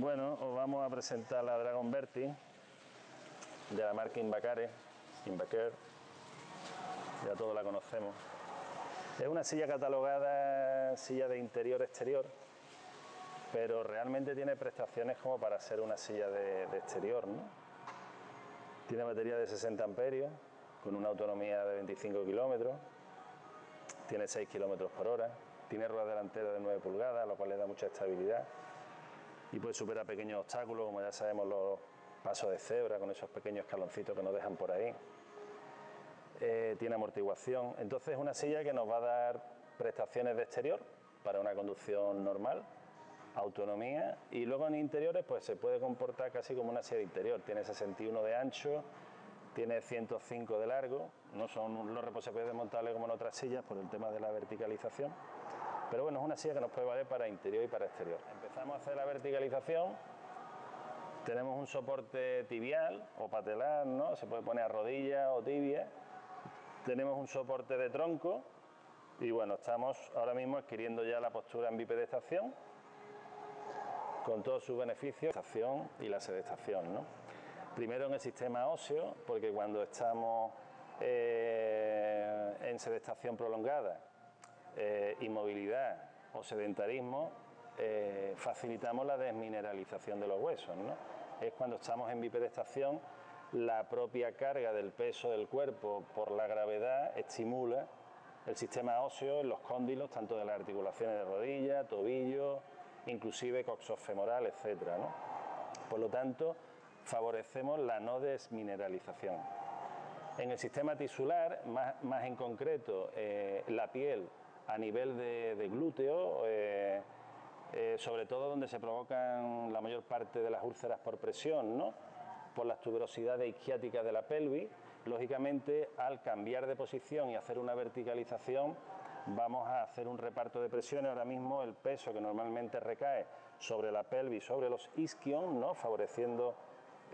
Bueno, os vamos a presentar la Dragon Berti de la marca Invacare, Invaker, ya todos la conocemos. Es una silla catalogada silla de interior-exterior, pero realmente tiene prestaciones como para ser una silla de, exterior. ¿no? Tiene batería de 60 amperios, con una autonomía de 25 kilómetros, tiene 6 kilómetros por hora, tiene rueda delantera de 9 pulgadas, lo cual le da mucha estabilidad y puede superar pequeños obstáculos, como ya sabemos los pasos de cebra con esos pequeños escaloncitos que nos dejan por ahí. Eh, tiene amortiguación, entonces es una silla que nos va a dar prestaciones de exterior para una conducción normal, autonomía y luego en interiores pues se puede comportar casi como una silla de interior, tiene 61 de ancho, tiene 105 de largo, no son los reposapiés desmontables como en otras sillas por el tema de la verticalización pero bueno, es una silla que nos puede valer para interior y para exterior. Empezamos a hacer la verticalización. Tenemos un soporte tibial o patelar, ¿no? Se puede poner a rodilla o tibia. Tenemos un soporte de tronco y bueno, estamos ahora mismo adquiriendo ya la postura en bipedestación con todos sus beneficios, estación y la sedestación, ¿no? Primero en el sistema óseo, porque cuando estamos eh, en sedestación prolongada eh, inmovilidad o sedentarismo, eh, facilitamos la desmineralización de los huesos. Es cuando estamos en bipedestación, la propia carga del peso del cuerpo por la gravedad estimula el sistema óseo en los cóndilos, tanto de las articulaciones de rodilla, tobillo, inclusive coxofemoral, etc. Por lo tanto, favorecemos la no desmineralización. En el sistema tisular, más, en concreto, eh, la piel a nivel de, glúteo, eh, eh, sobre todo donde se provocan la mayor parte de las úlceras por presión, ¿no? por las tuberosidades isquiáticas de la pelvis. Lógicamente, al cambiar de posición y hacer una verticalización, vamos a hacer un reparto de presiones. Ahora mismo el peso que normalmente recae sobre la pelvis, sobre los isquion, ¿no? favoreciendo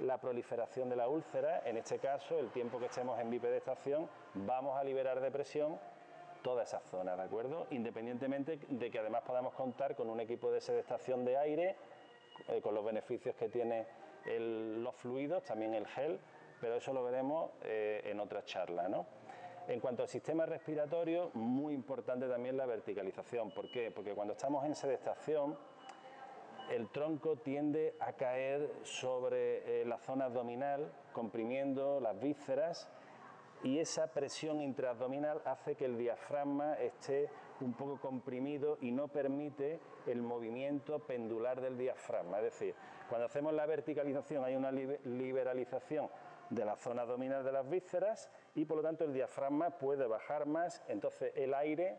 la proliferación de la úlcera. En este caso, el tiempo que estemos en bipedestación, vamos a liberar de presión toda esa zona, ¿de acuerdo? Independientemente de que además podamos contar con un equipo de sedestación de aire, eh, con los beneficios que tiene los fluidos, también el gel, pero eso lo veremos eh, en otra charla, ¿no? En cuanto al sistema respiratorio, muy importante también la verticalización. ¿Por qué? Porque cuando estamos en sedestación, el tronco tiende a caer sobre eh, la zona abdominal, comprimiendo las vísceras y esa presión intraabdominal hace que el diafragma esté un poco comprimido y no permite el movimiento pendular del diafragma. Es decir, cuando hacemos la verticalización hay una liberalización de la zona abdominal de las vísceras y por lo tanto el diafragma puede bajar más, entonces el aire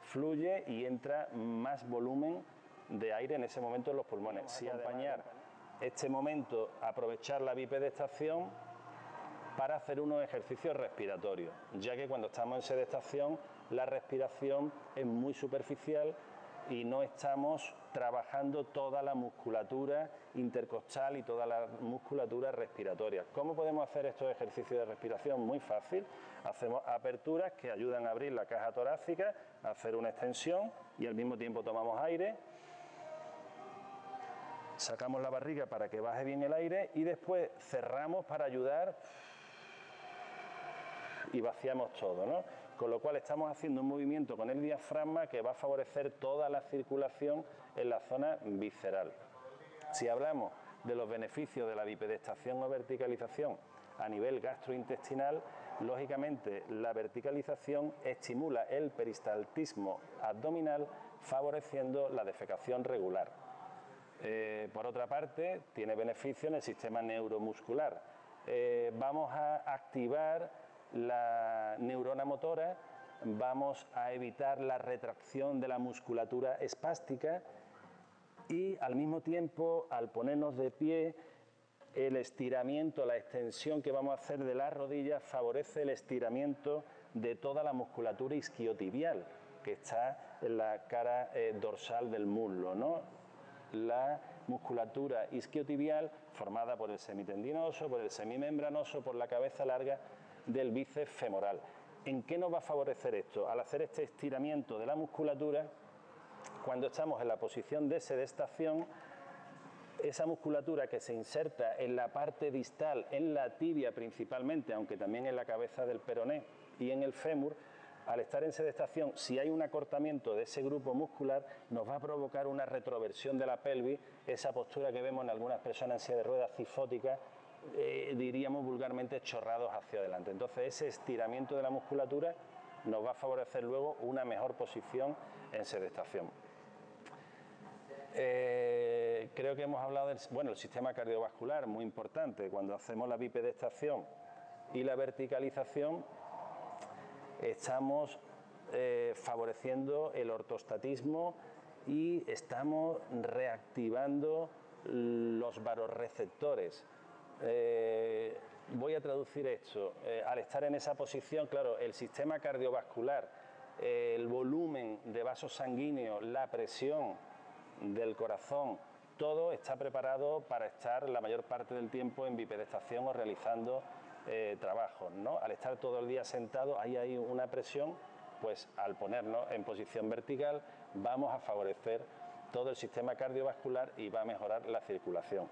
fluye y entra más volumen de aire en ese momento en los pulmones. Si acompañar este momento, aprovechar la bipedestación, para hacer unos ejercicios respiratorios, ya que cuando estamos en sedestación la respiración es muy superficial y no estamos trabajando toda la musculatura intercostal y toda la musculatura respiratoria. ¿Cómo podemos hacer estos ejercicios de respiración? Muy fácil. Hacemos aperturas que ayudan a abrir la caja torácica, hacer una extensión y al mismo tiempo tomamos aire. Sacamos la barriga para que baje bien el aire y después cerramos para ayudar y vaciamos todo, ¿no? Con lo cual estamos haciendo un movimiento con el diafragma que va a favorecer toda la circulación en la zona visceral. Si hablamos de los beneficios de la bipedestación o verticalización a nivel gastrointestinal, lógicamente la verticalización estimula el peristaltismo abdominal favoreciendo la defecación regular. Eh, por otra parte, tiene beneficio en el sistema neuromuscular. Eh, vamos a activar la neurona motora, vamos a evitar la retracción de la musculatura espástica y al mismo tiempo, al ponernos de pie, el estiramiento, la extensión que vamos a hacer de las rodillas favorece el estiramiento de toda la musculatura isquiotibial que está en la cara eh, dorsal del muslo. ¿no? La musculatura isquiotibial formada por el semitendinoso, por el semimembranoso, por la cabeza larga del bíceps femoral. ¿En qué nos va a favorecer esto? Al hacer este estiramiento de la musculatura, cuando estamos en la posición de sedestación, esa musculatura que se inserta en la parte distal, en la tibia principalmente, aunque también en la cabeza del peroné y en el fémur, al estar en sedestación, si hay un acortamiento de ese grupo muscular, nos va a provocar una retroversión de la pelvis, esa postura que vemos en algunas personas en silla de ruedas cifóticas, eh, diríamos vulgarmente chorrados hacia adelante. Entonces ese estiramiento de la musculatura nos va a favorecer luego una mejor posición en sedestación. Eh, creo que hemos hablado del bueno, el sistema cardiovascular, muy importante. Cuando hacemos la bipedestación y la verticalización, estamos eh, favoreciendo el ortostatismo y estamos reactivando los varorreceptores. Eh, voy a traducir esto. Eh, al estar en esa posición, claro, el sistema cardiovascular, el volumen de vasos sanguíneos, la presión del corazón, todo está preparado para estar la mayor parte del tiempo en bipedestación o realizando eh, trabajos. ¿no? Al estar todo el día sentado, ahí hay una presión, pues al ponernos en posición vertical vamos a favorecer todo el sistema cardiovascular y va a mejorar la circulación.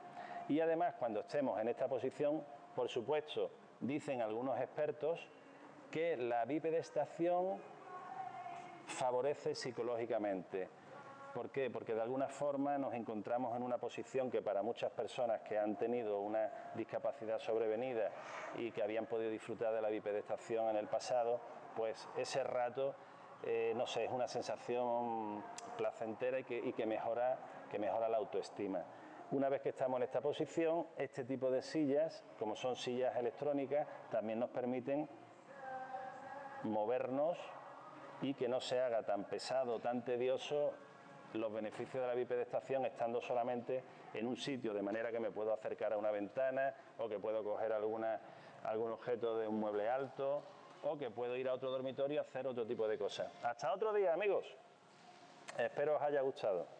Y además, cuando estemos en esta posición, por supuesto, dicen algunos expertos que la bipedestación favorece psicológicamente. ¿Por qué? Porque de alguna forma nos encontramos en una posición que para muchas personas que han tenido una discapacidad sobrevenida y que habían podido disfrutar de la bipedestación en el pasado, pues ese rato, eh, no sé, es una sensación placentera y que, mejora, que mejora la autoestima. Una vez que estamos en esta posición, este tipo de sillas, como son sillas electrónicas, también nos permiten movernos y que no se haga tan pesado, tan tedioso los beneficios de la bipedestación estando solamente en un sitio, de manera que me puedo acercar a una ventana o que puedo coger algún objeto de un mueble alto o que puedo ir a otro dormitorio a hacer otro tipo de cosas. Hasta otro día, amigos. Espero os haya gustado.